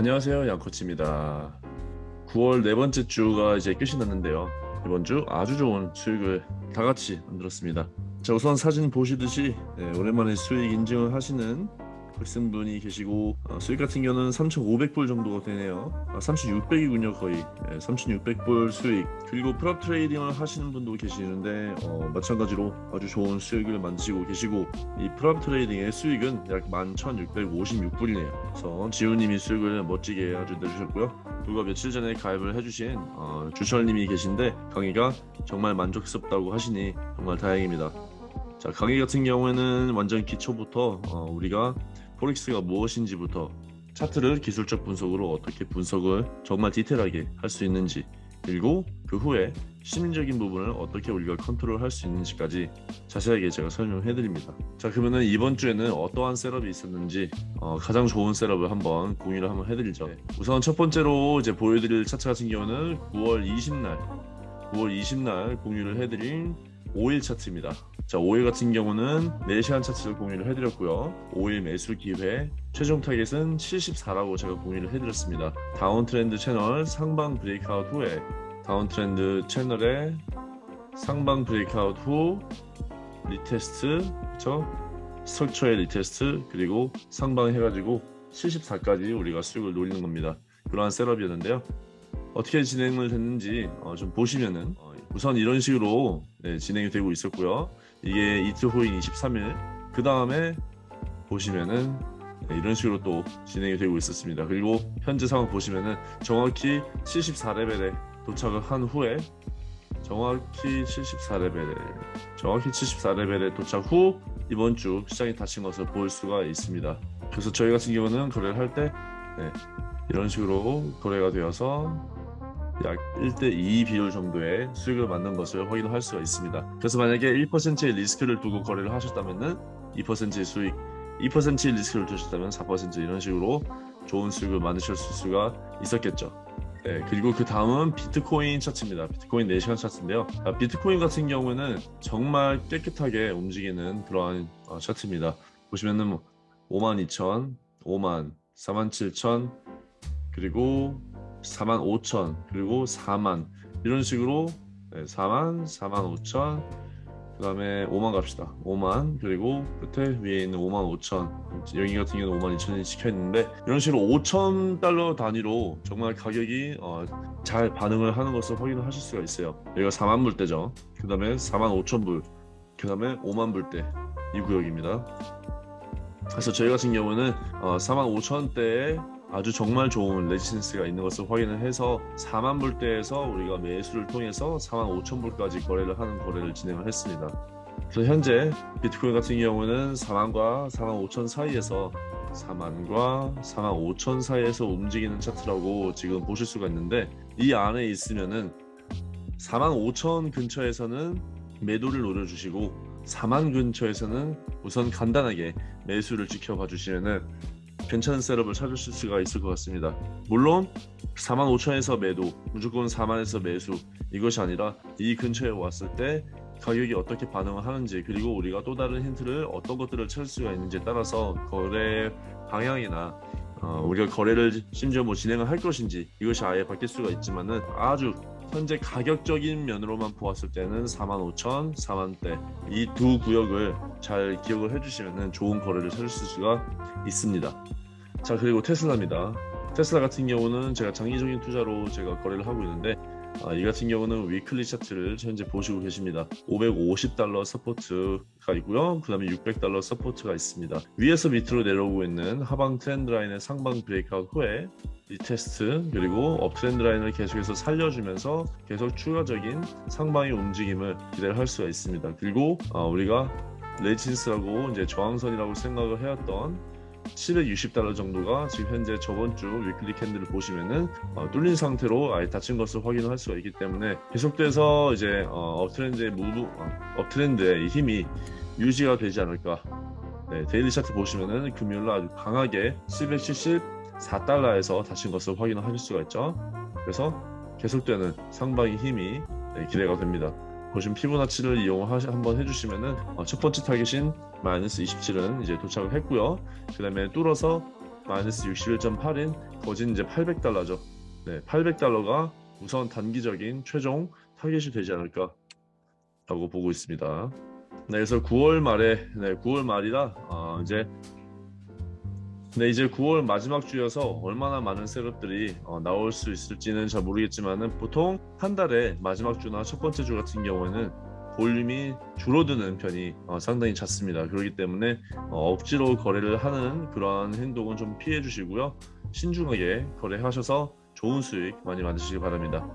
안녕하세요 양코치입니다. 9월 네 번째 주가 이제 끝이 났는데요. 이번 주 아주 좋은 수익을 다 같이 만들었습니다. 자 우선 사진 보시듯이 네, 오랜만에 수익 인증을 하시는 학생분이 계시고 어, 수익 같은 경우는 3,500불 정도가 되네요. 아, 3,600이군요 거의. 네, 3,600불 수익. 그리고 prop trading을 하시는 분도 계시는데 어, 마찬가지로 아주 좋은 수익을 만드시고 계시고 이 prop trading의 수익은 약 11,656불이네요. 그래서 지우님이 수익을 멋지게 아주 내주셨고요. 불과 며칠 전에 가입을 해주신 어, 주철님이 계신데 강의가 정말 만족스럽다고 하시니 정말 다행입니다. 자 강의 같은 경우에는 완전 기초부터 어, 우리가 forex가 무엇인지부터 차트를 기술적 분석으로 어떻게 분석을 정말 디테일하게 할 수 있는지 그리고 그 후에 심리적인 부분을 어떻게 우리가 컨트롤 할 수 있는지까지 자세하게 제가 설명해 드립니다 자 그러면은 이번 주에는 어떠한 setup이 있었는지 어, 가장 좋은 셋업을 한번 공유를 한번 해드리죠 네. 우선 첫 번째로 이제 보여드릴 차트 같은 경우는 9월 20날 9월 20날 공유를 해드린 오일 차트입니다. 자 오일 같은 경우는 4시간 차트를 공유를 해드렸고요. 오일 매수 기회 최종 타겟은 74라고 제가 공유를 해드렸습니다. downtrend channel 상방 breakout 후에 downtrend channel에 상방 breakout 후 retest 그쵸? structure의 retest 그리고 상방 해가지고 74까지 우리가 수익을 노리는 겁니다. 그러한 셋업이었는데요. 어떻게 진행을 됐는지 어, 좀 보시면은 어, 우선 이런 식으로 네, 진행이 되고 있었고요. 이게 이틀 후인 23일. 그 다음에 보시면은 네, 이런 식으로 또 진행이 되고 있었습니다. 그리고 현재 상황 보시면은 정확히 74레벨에 도착을 한 후에 정확히 74레벨에 정확히 74레벨에 도착 후 이번 주 시장이 닫힌 것을 볼 수가 있습니다. 그래서 저희 같은 경우는 거래를 할때 네, 이런 식으로 거래가 되어서 약 1대2 비율 정도의 수익을 만든 것을 확인할 수가 있습니다. 그래서 만약에 1%의 리스크를 두고 거래를 하셨다면 2%의 수익, 2%의 리스크를 두셨다면 4% 이런 식으로 좋은 수익을 만드실 수가 있었겠죠. 네, 그리고 그 다음은 비트코인 차트입니다. 비트코인 4시간 차트인데요. 아, 비트코인 같은 경우는 정말 깨끗하게 움직이는 그러한 어, 차트입니다. 보시면은 52,000, 5만, 47,000 그리고 4만 5천 그리고 4만. 이런 식으로 네, 4만 4만 5천 그 다음에 5만 갑시다. 5만 그리고 끝에 위에 있는 5만 5천. 여기 같은 경우는 5만 2천이 찍혀 있는데 이런 식으로 5천 달러 단위로 정말 가격이 어, 잘 반응을 하는 것을 확인을 하실 수가 있어요. 여기가 4만 불대죠. 그 다음에 4만 5천 불그 다음에 5만 불대 이 구역입니다. 그래서 저희 같은 경우는 어, 4만 5천대에 아주 정말 좋은 레지센스가 있는 것을 확인을 해서 4만 불대에서 우리가 매수를 통해서 4만 5천 불까지 거래를 하는 거래를 진행을 했습니다. 그래서 현재 비트코인 같은 경우는 4만과 4만 5천 사이에서 4만과 4만 5천 사이에서 움직이는 차트라고 지금 보실 수가 있는데 이 안에 있으면은 4만 5천 근처에서는 매도를 노려주시고 4만 근처에서는 우선 간단하게 매수를 지켜봐 주시면은 괜찮은 셋업을 찾으실 수가 있을 것 같습니다 물론 45,000에서 매도 무조건 4만에서 매수 이것이 아니라 이 근처에 왔을 때 가격이 어떻게 반응을 하는지 그리고 우리가 또 다른 힌트를 어떤 것들을 찾을 수가 있는지에 따라서 거래 방향이나 어, 우리가 거래를 심지어 뭐 진행을 할 것인지 이것이 아예 바뀔 수가 있지만은 아주 현재 가격적인 면으로만 보았을 때는 45,000, 4만대 이 두 구역을 잘 기억을 해주시면 좋은 거래를 찾을 수가 있습니다. 자 그리고 테슬라입니다. 테슬라 같은 경우는 제가 장기적인 투자로 제가 거래를 하고 있는데 아, 이 같은 경우는 weekly 차트를 현재 보시고 계십니다. 550달러 support가 있고요. 그 다음에 600달러 support가 있습니다. 위에서 밑으로 내려오고 있는 하방 trend line의 상방 breakout 후에 retest 그리고 uptrend line을 계속해서 살려주면서 계속 추가적인 상방의 움직임을 기대를 할 수가 있습니다. 그리고 어, 우리가 resist라고 이제 저항선이라고 생각을 해왔던 760달러 정도가 지금 현재 저번 주 weekly candle을 보시면은 어, 뚫린 상태로 아예 닫힌 것을 확인할 수가 있기 때문에 계속돼서 이제 어, uptrend의 move 어, uptrend의 힘이 유지가 되지 않을까. 네, daily 차트 보시면은 금요일 날 아주 강하게 774달러에서 닫힌 것을 확인하실 수가 있죠. 그래서 계속되는 상방의 힘이 네, 기대가 됩니다 보시면 피보나치를 이용 한번 해주시면은 어, 첫 번째 타겟인 마이너스 27은 이제 도착을 했고요 그 다음에 뚫어서 마이너스 61.8인 거진 이제 800달러죠. 네, 800달러가 우선 단기적인 최종 타겟이 되지 않을까 라고 보고 있습니다. 네, 그래서 9월 말에 네, 9월 말이라 어, 이제 네, 이제 9월 마지막 주여서 얼마나 많은 셋업들이 어, 나올 수 있을지는 잘 모르겠지만은 보통 한 달에 마지막 주나 첫 번째 주 같은 경우에는 볼륨이 줄어드는 편이 어, 상당히 잦습니다. 그렇기 때문에 어, 억지로 거래를 하는 그러한 행동은 좀 피해 주시고요. 신중하게 거래하셔서 좋은 수익 많이 만드시기 바랍니다.